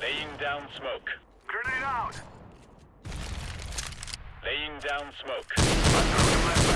Laying down smoke. Grenade out! Laying down smoke.